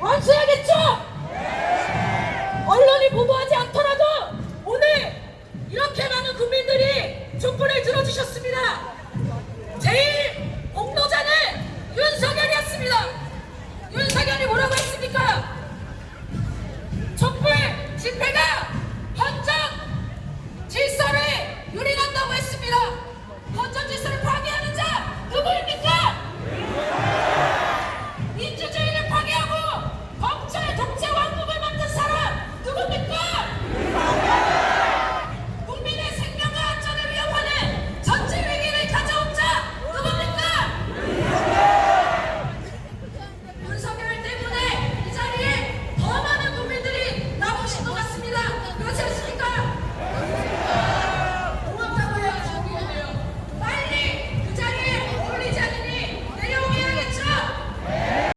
완수해야겠죠? 언론이 보도하지